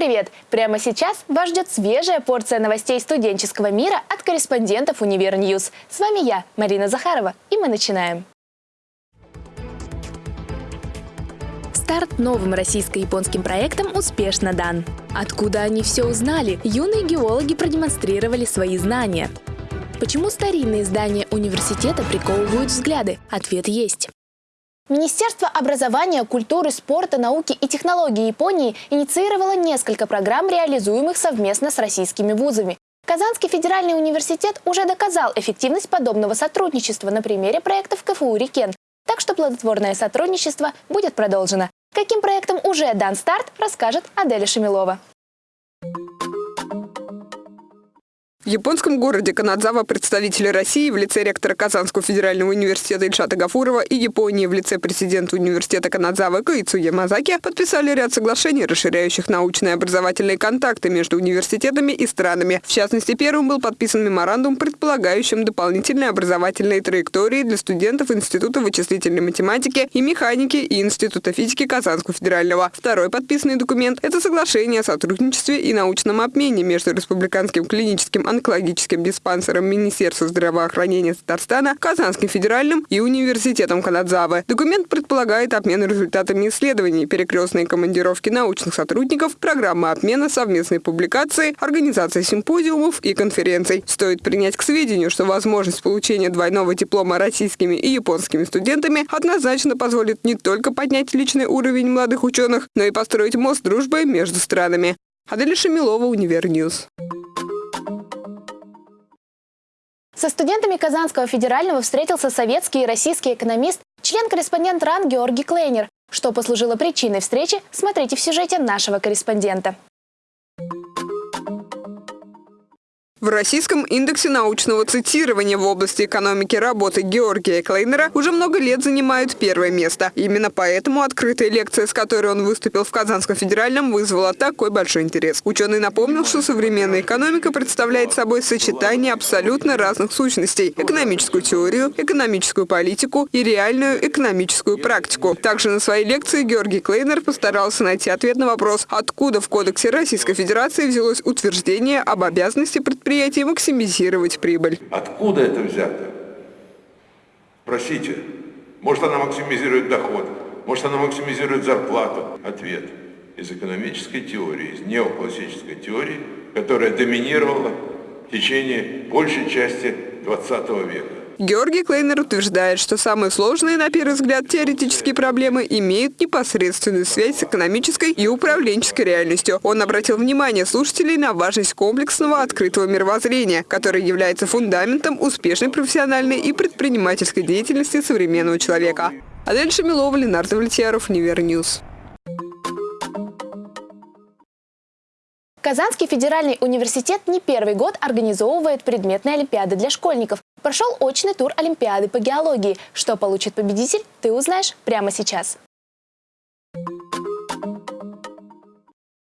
Привет! Прямо сейчас вас ждет свежая порция новостей студенческого мира от корреспондентов UniverNews. С вами я, Марина Захарова, и мы начинаем. Старт новым российско-японским проектом успешно дан. Откуда они все узнали? Юные геологи продемонстрировали свои знания. Почему старинные здания университета приковывают взгляды? Ответ есть. Министерство образования, культуры, спорта, науки и технологий Японии инициировало несколько программ, реализуемых совместно с российскими вузами. Казанский федеральный университет уже доказал эффективность подобного сотрудничества на примере проектов КФУ «Рикен», так что плодотворное сотрудничество будет продолжено. Каким проектом уже дан старт, расскажет Аделя Шамилова. В японском городе Канадзава представители России в лице ректора Казанского федерального университета Ильшата Гафурова и Японии в лице президента университета Канадзавы Каицу Ямазаки подписали ряд соглашений, расширяющих научные образовательные контакты между университетами и странами. В частности, первым был подписан меморандум, предполагающим дополнительные образовательные траектории для студентов Института вычислительной математики и механики и Института физики Казанского федерального. Второй подписанный документ – это соглашение о сотрудничестве и научном обмене между Республиканским клиническим онкологическим диспансером Министерства здравоохранения Татарстана, Казанским федеральным и Университетом Канадзавы. Документ предполагает обмен результатами исследований, перекрестные командировки научных сотрудников, программы обмена, совместные публикации, организация симпозиумов и конференций. Стоит принять к сведению, что возможность получения двойного диплома российскими и японскими студентами однозначно позволит не только поднять личный уровень молодых ученых, но и построить мост дружбы между странами. Аделя Шамилова, UniverNews. Со студентами Казанского федерального встретился советский и российский экономист, член-корреспондент РАН Георгий Клейнер. Что послужило причиной встречи, смотрите в сюжете нашего корреспондента. В российском индексе научного цитирования в области экономики работы Георгия Клейнера уже много лет занимают первое место. Именно поэтому открытая лекция, с которой он выступил в Казанском федеральном, вызвала такой большой интерес. Ученый напомнил, что современная экономика представляет собой сочетание абсолютно разных сущностей – экономическую теорию, экономическую политику и реальную экономическую практику. Также на своей лекции Георгий Клейнер постарался найти ответ на вопрос, откуда в Кодексе Российской Федерации взялось утверждение об обязанности предприятия предприятий максимизировать прибыль. Откуда это взято? Спросите. Может, она максимизирует доход, может, она максимизирует зарплату. Ответ. Из экономической теории, из неоклассической теории, которая доминировала в течение большей части 20 века. Георгий Клейнер утверждает, что самые сложные, на первый взгляд, теоретические проблемы имеют непосредственную связь с экономической и управленческой реальностью. Он обратил внимание слушателей на важность комплексного открытого мировоззрения, которое является фундаментом успешной профессиональной и предпринимательской деятельности современного человека. Адель Шамилова, Ленар Давлетьяров, UniverNews. Казанский федеральный университет не первый год организовывает предметные олимпиады для школьников. Прошел очный тур Олимпиады по геологии. Что получит победитель, ты узнаешь прямо сейчас.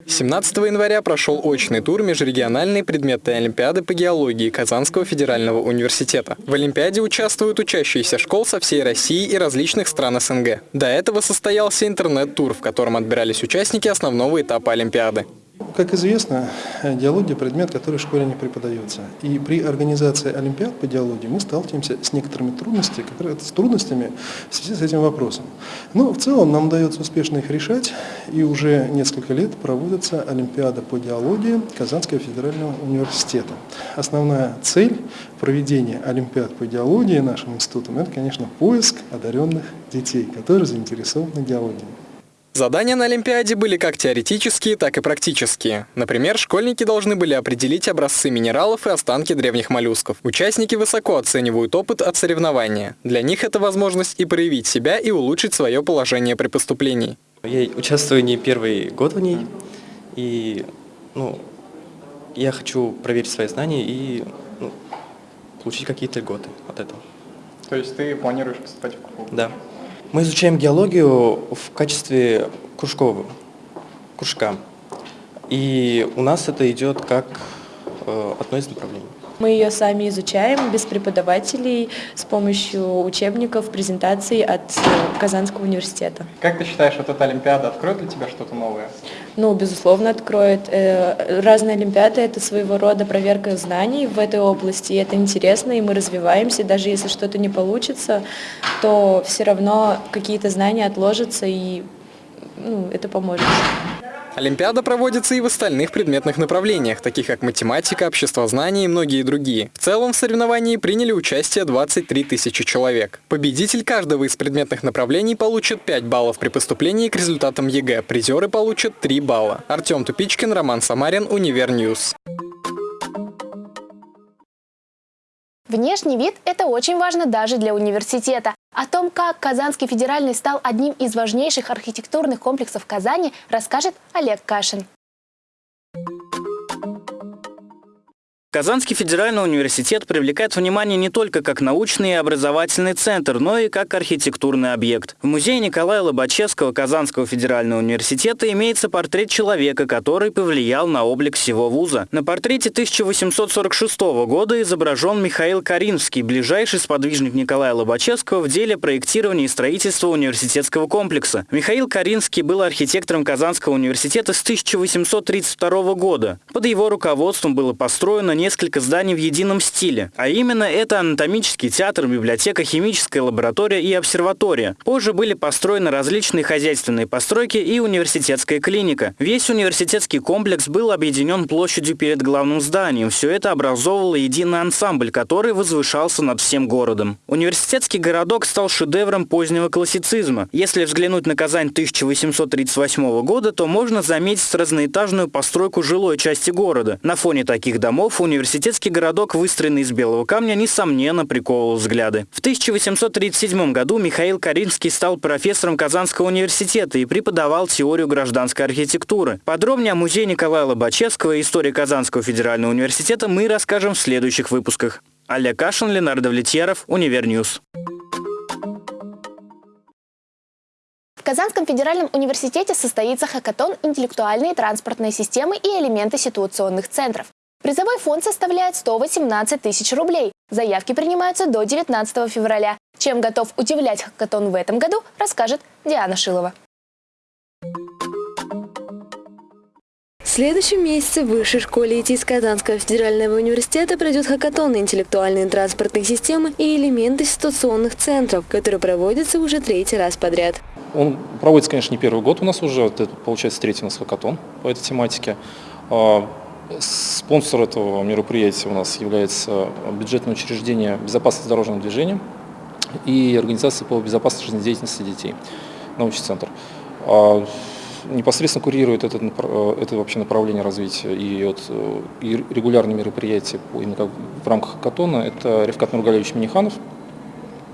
17 января прошел очный тур межрегиональной предметной Олимпиады по геологии Казанского федерального университета. В Олимпиаде участвуют учащиеся школ со всей России и различных стран СНГ. До этого состоялся интернет-тур, в котором отбирались участники основного этапа Олимпиады. Как известно, диалогия – предмет, который в школе не преподается. И при организации Олимпиад по диалогии мы сталкиваемся с некоторыми трудностями, как раз с трудностями в связи с этим вопросом. Но в целом нам удается успешно их решать, и уже несколько лет проводится Олимпиада по диалогии Казанского федерального университета. Основная цель проведения Олимпиад по диалогии нашим институтом – это, конечно, поиск одаренных детей, которые заинтересованы диалогией. Задания на Олимпиаде были как теоретические, так и практические. Например, школьники должны были определить образцы минералов и останки древних моллюсков. Участники высоко оценивают опыт от соревнования. Для них это возможность и проявить себя, и улучшить свое положение при поступлении. Я участвую не первый год в ней, и ну, я хочу проверить свои знания и ну, получить какие-то льготы от этого. То есть ты планируешь поступать в КФУ? Да. Мы изучаем геологию в качестве кружкового, кружка. И у нас это идет как э, одно из направлений. Мы ее сами изучаем без преподавателей с помощью учебников, презентаций от э, Казанского университета. Как ты считаешь, вот эта Олимпиада откроет для тебя что-то новое? Ну, безусловно, откроет. Э, разные олимпиады – это своего рода проверка знаний в этой области, и это интересно, и мы развиваемся. Даже если что-то не получится, то все равно какие-то знания отложатся, и ну, это поможет. Олимпиада проводится и в остальных предметных направлениях, таких как математика, обществознание и многие другие. В целом в соревновании приняли участие 23 тысячи человек. Победитель каждого из предметных направлений получит 5 баллов при поступлении к результатам ЕГЭ. Призеры получат 3 балла. Артем Тупичкин, Роман Самарин, UniverNews. Внешний вид – это очень важно даже для университета. О том, как Казанский федеральный стал одним из важнейших архитектурных комплексов Казани, расскажет Олег Кашин. Казанский федеральный университет привлекает внимание не только как научный и образовательный центр, но и как архитектурный объект. В музее Николая Лобачевского Казанского федерального университета имеется портрет человека, который повлиял на облик всего вуза. На портрете 1846 года изображен Михаил Каринский, ближайший сподвижник Николая Лобачевского в деле проектирования и строительства университетского комплекса. Михаил Каринский был архитектором Казанского университета с 1832 года. Под его руководством было построено несколько зданий в едином стиле, а именно это анатомический театр, библиотека, химическая лаборатория и обсерватория. Позже были построены различные хозяйственные постройки и университетская клиника. Весь университетский комплекс был объединен площадью перед главным зданием. Все это образовывало единый ансамбль, который возвышался над всем городом. Университетский городок стал шедевром позднего классицизма. Если взглянуть на Казань 1838 года, то можно заметить разноэтажную постройку жилой части города. На фоне таких домов университетский городок, выстроенный из белого камня, несомненно приковывал взгляды. В 1837 году Михаил Каринский стал профессором Казанского университета и преподавал теорию гражданской архитектуры. Подробнее о музее Николая Лобачевского и истории Казанского федерального университета мы расскажем в следующих выпусках. Олег Кашин, Ленар Давлетьяров, UniverNews. В Казанском федеральном университете состоится хакатон «Интеллектуальные транспортные системы и элементы ситуационных центров». Призовой фонд составляет 118 тысяч рублей. Заявки принимаются до 19 февраля. Чем готов удивлять хакатон в этом году, расскажет Диана Шилова. В следующем месяце в Высшей школе ИТИС Казанского федерального университета пройдет хакатон на интеллектуальные транспортные системы и элементы ситуационных центров, который проводится уже третий раз подряд. Он проводится, конечно, не первый год у нас уже, это получается третий у нас хакатон по этой тематике. Спонсор этого мероприятия у нас является бюджетное учреждение безопасности дорожного движения и организация по безопасности жизнедеятельности детей, научный центр. А, непосредственно курирует это, это вообще направление развития и, вот, и регулярные мероприятия именно в рамках Катона. Это Ревкат Нургалевич Миниханов,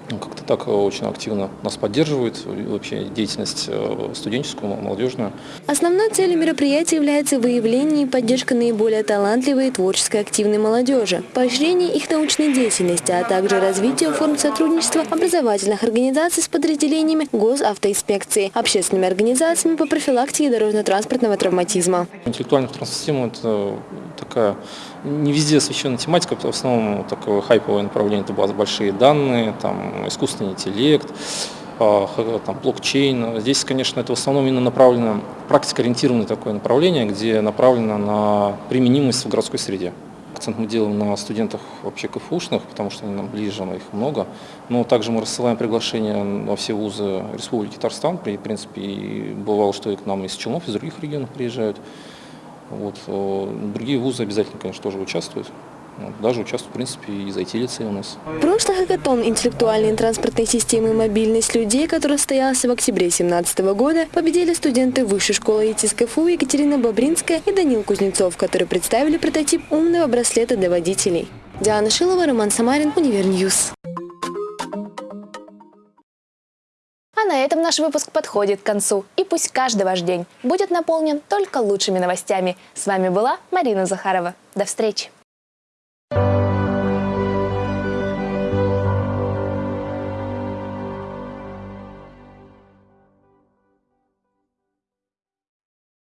как-то так очень активно нас поддерживает, вообще деятельность э, студенческую, молодежную. Основной целью мероприятия является выявление и поддержка наиболее талантливой и творческой активной молодежи, поощрение их научной деятельности, а также развитие форм сотрудничества образовательных организаций с подразделениями госавтоинспекции, общественными организациями по профилактике дорожно-транспортного травматизма. Интеллектуальная транссистема – это такая не везде освещенная тематика, в основном такое хайповое направление, это большие данные, там, искусственный интеллект, а, там, блокчейн. Здесь, конечно, это в основном именно направлено, практикоориентированное такое направление, где направлено на применимость в городской среде. Акцент мы делаем на студентах вообще КФУшных, потому что они нам ближе, их много. Но также мы рассылаем приглашения во все вузы Республики Татарстан. В принципе, и бывало, что и к нам из Челнов, из других регионов приезжают. Вот. Э, другие вузы обязательно, конечно, тоже участвуют. Даже участвуют, в принципе, и из IT-лицея у нас. Прошлый хакатон интеллектуальной транспортной системы и мобильность людей, который состоялся в октябре 2017 года, победили студенты Высшей школы ИТИС КФУ Екатерина Бобринская и Данил Кузнецов, которые представили прототип умного браслета для водителей. Диана Шилова, Роман Самарин, UniverNews. А на этом наш выпуск подходит к концу. И пусть каждый ваш день будет наполнен только лучшими новостями. С вами была Марина Захарова. До встречи!